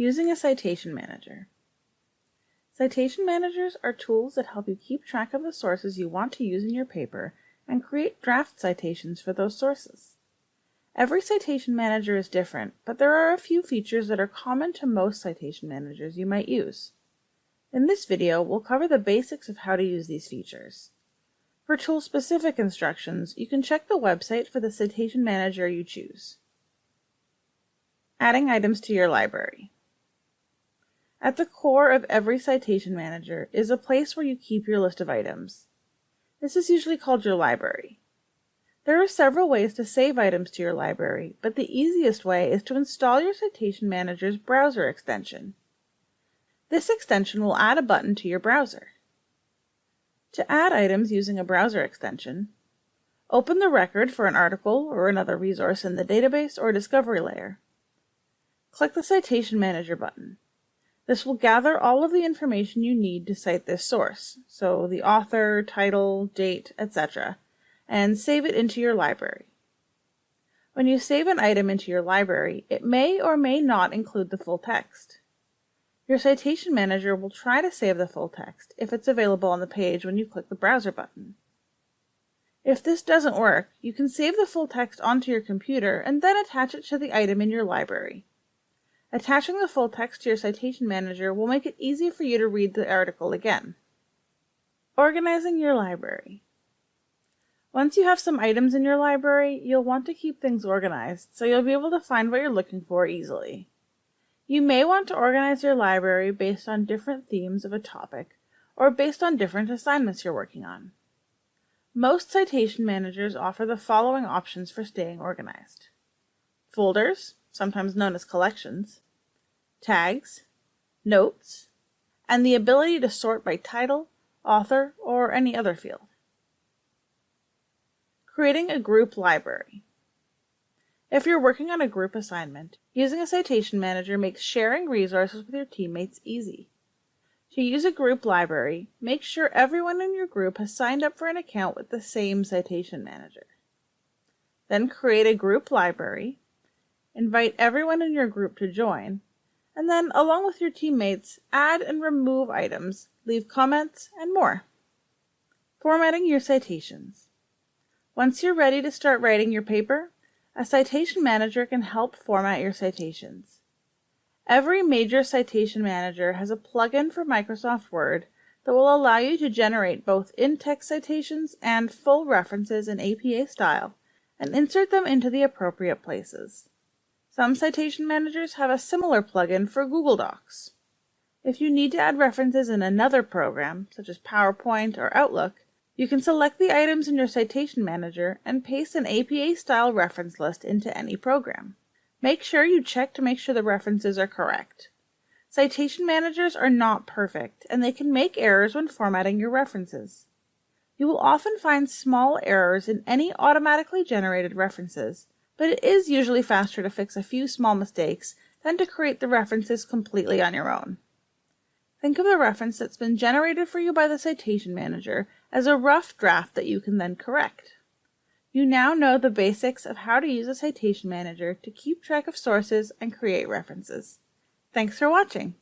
Using a citation manager. Citation managers are tools that help you keep track of the sources you want to use in your paper and create draft citations for those sources. Every citation manager is different, but there are a few features that are common to most citation managers you might use. In this video, we'll cover the basics of how to use these features. For tool-specific instructions, you can check the website for the citation manager you choose. Adding items to your library. At the core of every citation manager is a place where you keep your list of items. This is usually called your library. There are several ways to save items to your library, but the easiest way is to install your Citation Manager's browser extension. This extension will add a button to your browser. To add items using a browser extension, open the record for an article or another resource in the database or discovery layer. Click the Citation Manager button. This will gather all of the information you need to cite this source, so the author, title, date, etc., and save it into your library. When you save an item into your library, it may or may not include the full text. Your citation manager will try to save the full text if it's available on the page when you click the browser button. If this doesn't work, you can save the full text onto your computer and then attach it to the item in your library. Attaching the full text to your citation manager will make it easy for you to read the article again. Organizing your library. Once you have some items in your library, you'll want to keep things organized so you'll be able to find what you're looking for easily. You may want to organize your library based on different themes of a topic or based on different assignments you're working on. Most citation managers offer the following options for staying organized. Folders, sometimes known as collections, tags, notes, and the ability to sort by title, author, or any other field. Creating a group library. If you're working on a group assignment, using a citation manager makes sharing resources with your teammates easy. To use a group library, make sure everyone in your group has signed up for an account with the same citation manager. Then create a group library invite everyone in your group to join, and then, along with your teammates, add and remove items, leave comments, and more. Formatting your citations. Once you're ready to start writing your paper, a citation manager can help format your citations. Every major citation manager has a plugin for Microsoft Word that will allow you to generate both in-text citations and full references in APA style and insert them into the appropriate places. Some citation managers have a similar plugin for Google Docs. If you need to add references in another program, such as PowerPoint or Outlook, you can select the items in your citation manager and paste an APA-style reference list into any program. Make sure you check to make sure the references are correct. Citation managers are not perfect, and they can make errors when formatting your references. You will often find small errors in any automatically generated references, but it is usually faster to fix a few small mistakes than to create the references completely on your own. Think of the reference that's been generated for you by the citation manager as a rough draft that you can then correct. You now know the basics of how to use a citation manager to keep track of sources and create references. Thanks for watching.